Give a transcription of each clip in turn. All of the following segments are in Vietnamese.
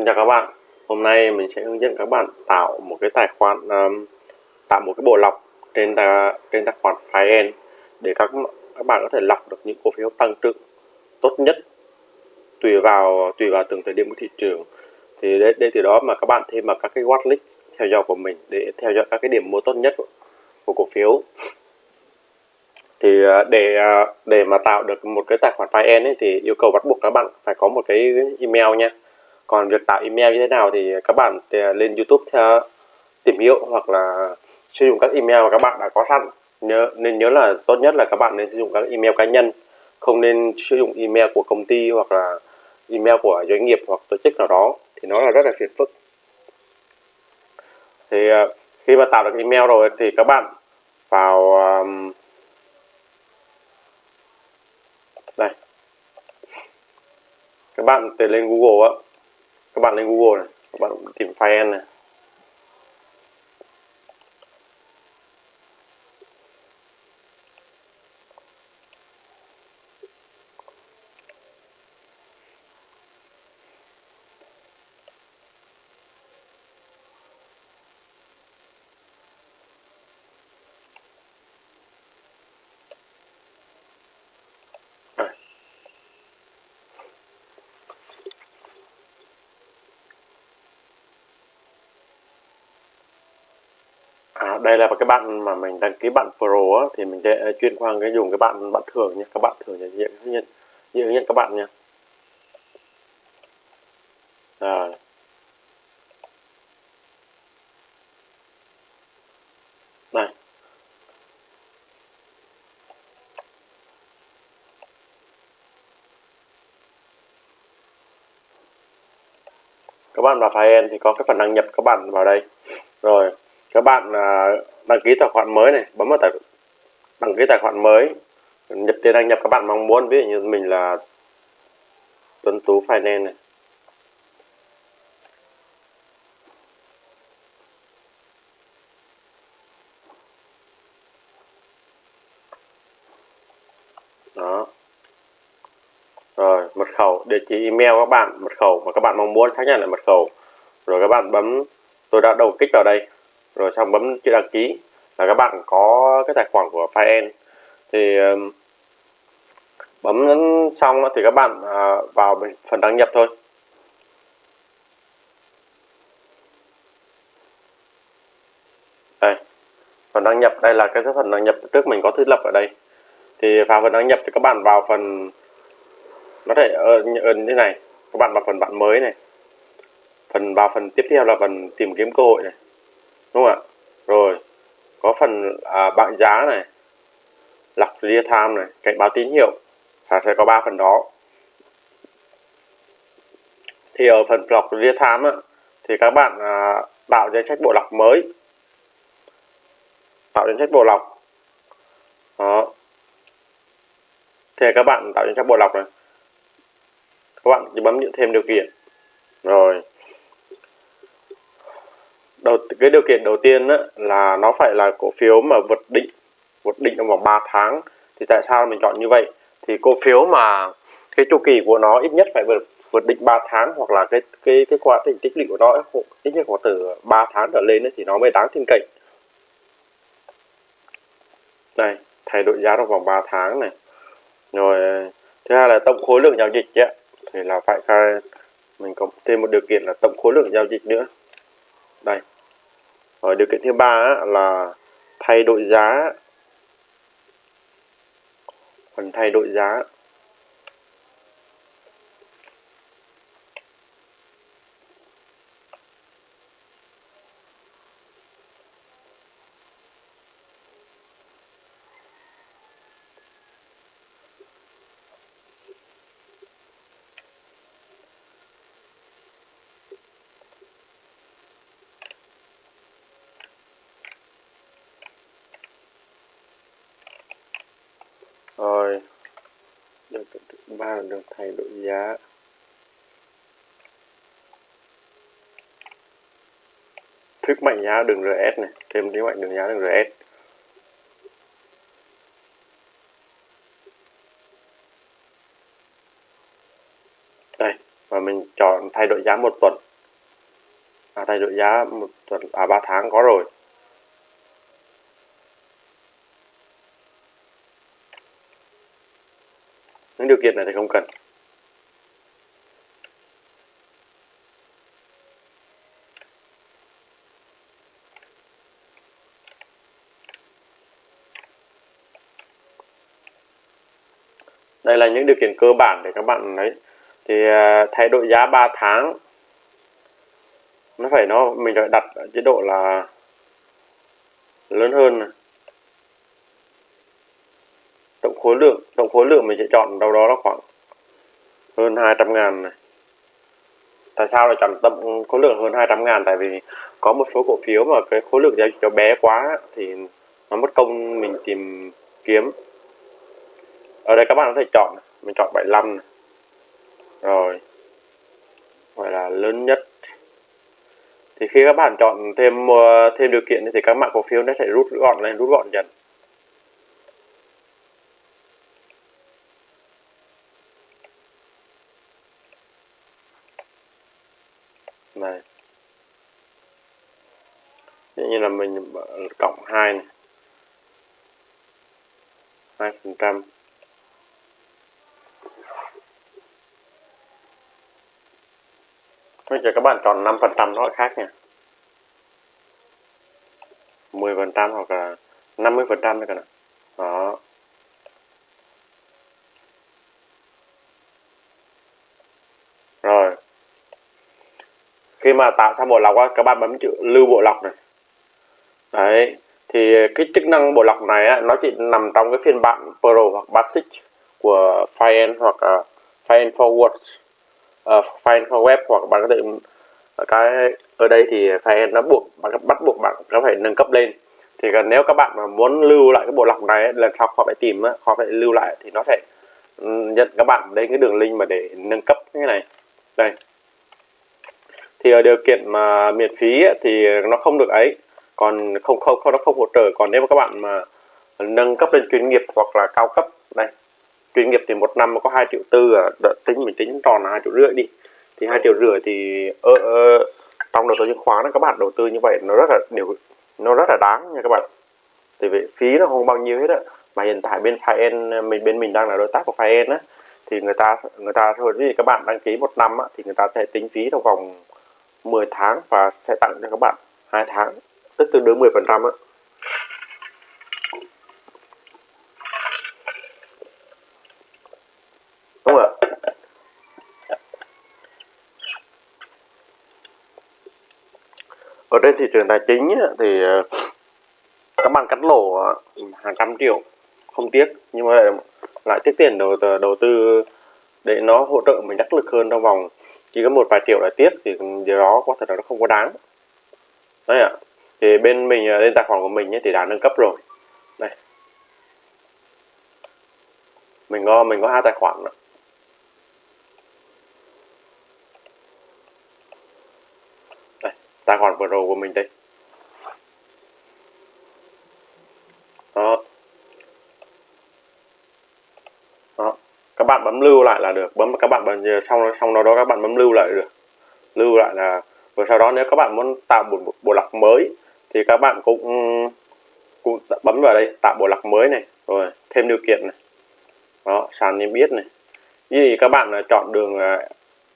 Xin chào các bạn. Hôm nay mình sẽ hướng dẫn các bạn tạo một cái tài khoản um, tạo một cái bộ lọc trên trên tài khoản Fire để các các bạn có thể lọc được những cổ phiếu tăng trưởng tốt nhất tùy vào tùy vào từng thời điểm của thị trường. Thì để, để từ đó mà các bạn thêm vào các cái watchlist theo dõi của mình để theo dõi các cái điểm mua tốt nhất của, của cổ phiếu. Thì à, để à, để mà tạo được một cái tài khoản Fire ấy, thì yêu cầu bắt buộc các bạn phải có một cái email nha còn việc tạo email như thế nào thì các bạn ờ, lên YouTube theo tìm hiểu hoặc là sử dụng các email mà các bạn đã có sẵn. Nhớ, nên nhớ là tốt nhất là các bạn nên sử dụng các email cá nhân. Không nên sử dụng email của công ty hoặc là email của doanh nghiệp hoặc tổ chức nào đó, thì nó là rất là phiền phức. Thì ờ, khi mà tạo được email rồi thì các bạn vào đây. Các bạn tìm lên Google á các bạn lên Google này các bạn tìm file này. À, đây là cái bạn mà mình đăng ký bạn Pro á, thì mình sẽ à, chuyên qua cái dùng cái bạn bạn thường nhé các bạn thường nhận diện nhận nhận các bạn nha. Rồi. Này. Các bạn vào file thì có cái phần đăng nhập các bạn vào đây. Rồi các bạn à, đăng ký tài khoản mới này, bấm vào tài, đăng ký tài khoản mới, nhập tiền đăng nhập các bạn mong muốn. Ví dụ như mình là Tuấn Tú Finance này. Đó. Rồi, mật khẩu, địa chỉ email các bạn, mật khẩu mà các bạn mong muốn xác nhận lại mật khẩu. Rồi các bạn bấm, tôi đã đầu kích vào đây rồi xong bấm chữ đăng ký. Là các bạn có cái tài khoản của File thì bấm xong thì các bạn à, vào phần đăng nhập thôi. Đây phần đăng nhập. Đây là cái phần đăng nhập trước mình có thiết lập ở đây. Thì vào phần đăng nhập thì các bạn vào phần nó thể ờ, ở, ở ờ, như này. Các bạn vào phần bạn mới này. Phần vào phần tiếp theo là phần tìm kiếm cơ hội này đúng không ạ? Rồi có phần à, bảng giá này lọc real time này cảnh báo tín hiệu và sẽ có ba phần đó. Thì ở phần lọc real time á, thì các bạn à, tạo danh sách bộ lọc mới. Tạo danh sách bộ lọc đó. Thì các bạn tạo danh sách bộ lọc này. Các bạn chỉ bấm những thêm điều kiện. Rồi cái điều kiện đầu tiên á, là nó phải là cổ phiếu mà vượt định vượt định trong vòng 3 tháng. Thì tại sao mình chọn như vậy? Thì cổ phiếu mà cái chu kỳ của nó ít nhất phải vượt vượt định 3 tháng hoặc là cái cái cái quá trình tích lũy của nó ít nhất có từ 3 tháng trở lên ấy, thì nó mới đáng tin cậy. Này thay đổi giá trong vòng 3 tháng này. Rồi thứ hai là tổng khối lượng giao dịch ấy, thì là phải mình có thêm một điều kiện là tổng khối lượng giao dịch nữa. Đây ở điều kiện thứ ba là thay đổi giá. Phần thay đổi giá. Rồi. Điều kiện thứ ba là được thay đổi giá. Thức mạnh giá đường RS này. Thêm thế mạnh đường giá đường RS đây và mình chọn thay đổi giá một tuần. À, thay đổi giá một tuần. À ba tháng có rồi. Những điều kiện này thì không cần đây là những điều kiện cơ bản để các bạn lấy thì à, thay đổi giá 3 tháng nó phải, nó, mình phải đặt ở chế độ là lớn hơn này. tổng khối lượng tổng khối lượng mình sẽ chọn đâu đó là khoảng hơn 200 ngàn này. Tại sao lại chọn tổng khối lượng hơn 200 ngàn? Tại vì có một số cổ phiếu mà cái khối lượng giao dịch nó bé quá thì nó mất công mình tìm kiếm. Ở đây các bạn có thể chọn, mình chọn 75 này. rồi. Gọi là lớn nhất. Thì khi các bạn chọn thêm ờ, thêm điều kiện thì các mã cổ phiếu nó sẽ rút gọn lên, rút gọn dần này như là mình cộng 2 này. 2 phần trăm. Bây giờ các bạn chọn 5 phần trăm nó khác nha. 10 phần trăm hoặc là 50% nữa cơ Đó. Rồi. Khi mà tạo xong bộ lọc á, các bạn bấm chữ lưu bộ lọc này. Đấy Thì cái chức năng bộ lọc này á, nó chỉ nằm trong cái phiên bản Pro hoặc Basic của File hoặc uh, File Forward uh, à, file web hoặc bạn có thể à, cái ở đây thì phải nó buộc bạn bắt buộc bạn nó phải nâng cấp lên. Thì nếu các bạn mà muốn lưu lại cái bộ lọc này lần sau họ phải tìm họ phải lưu lại thì nó sẽ nhận các bạn đến cái đường link mà để nâng cấp cái này. Đây. Thì ở điều kiện mà miễn phí thì nó không được ấy còn không không không nó không hỗ trợ. Còn nếu mà các bạn mà nâng cấp lên chuyên nghiệp hoặc là cao cấp đây chuyên nghiệp thì một năm có 2 triệu tư à, tính mình tính tròn là hai triệu rưỡi đi. Thì hai triệu rưỡi thì ở, ở trong đầu tư chứng khoán các bạn đầu tư như vậy nó rất là điều nó rất là đáng nha các bạn. Thì vì phí nó không bao nhiêu hết á. Mà hiện tại bên Fien mình bên mình đang là đối tác của Fien á thì người ta người ta thôi thì các bạn đăng ký một năm á, thì người ta sẽ tính phí trong vòng 10 tháng và sẽ tặng cho các bạn hai tháng tức tương đương 10 phần trăm á. Ở trên thị trường tài chính thì ờ, các bạn cắt lỗ hàng trăm triệu, không tiếc. Nhưng mà lại tiếc tiền đầu ờ, đầu tư để nó hỗ trợ mình đắc lực hơn trong vòng chỉ có một vài triệu là tiếc, thì điều đó có thể là nó không có đáng. Đấy ạ thì bên mình à, lên tài khoản của mình thì đã nâng cấp rồi. Đây. Mình có mình có hai tài khoản nữa. tài khoản Pro của mình đây. Đó. Đó. Các bạn bấm lưu lại là được. Bấm, các bạn bấm, xong xong đó đó, các bạn bấm lưu lại được. Lưu lại là và sau đó nếu các bạn muốn tạo một bộ lọc mới thì các bạn cũng cũng bấm vào đây tạo bộ lọc mới này rồi thêm điều kiện này. Đó sàn niêm yết này. Như các bạn à, chọn đường à,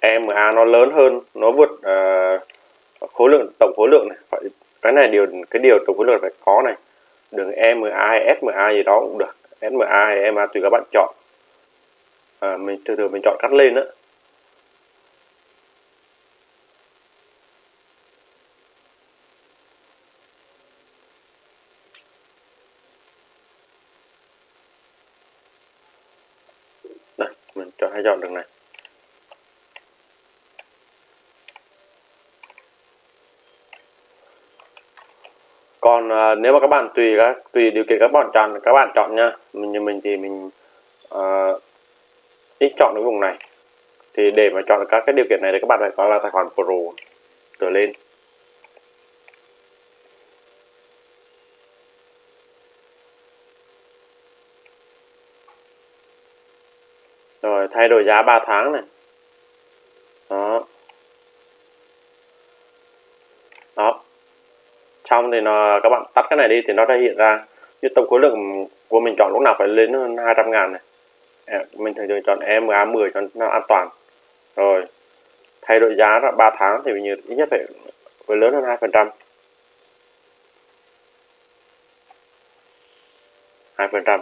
EMA nó lớn hơn nó vượt uh, khối lượng tổng khối lượng này. Phải cái này điều cái điều tổng khối lượng phải có này. Đường EMA hay SMA gì đó cũng được. SMA hay EMA tùy các bạn chọn. À, mình từ từ mình chọn cắt lên đó đây chọn hay đường này. Còn à, nếu mà các bạn tùy các tùy điều kiện các bạn chọn các bạn chọn nha mình như mình thì mình à, ít chọn cái vùng này. Thì để mà chọn các cái điều kiện này thì các bạn phải có là tài khoản pro trở lên. Rồi, thay đổi giá 3 tháng này. Đó. Đó. Xong thì nó, các bạn tắt cái này đi thì nó sẽ hiện ra. Như tổng khối lượng của mình chọn lúc nào phải lên hơn 200 ngàn này. Mình thường thường chọn EMA 10 cho nó an toàn. Rồi, thay đổi giá là 3 tháng thì mình ít nhất phải phải lớn hơn 2 phần trăm. 2 phần trăm.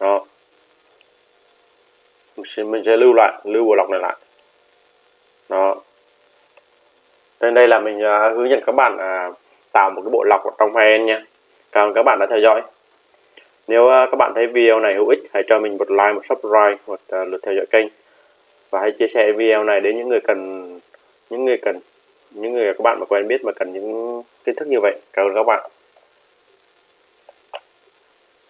Đó mình sẽ, mình sẽ lưu lại lưu bộ lọc này lại. Đó. Nên đây là mình uh, hướng dẫn các bạn uh, tạo một cái bộ lọc trong file nha. Cảm ơn các bạn đã theo dõi. Nếu uh, các bạn thấy video này hữu ích hãy cho mình một like một subscribe một uh, lượt theo dõi kênh. Và hãy chia sẻ video này đến những người cần những người cần những người các bạn mà quen biết mà cần những kiến thức như vậy. Cảm ơn các bạn.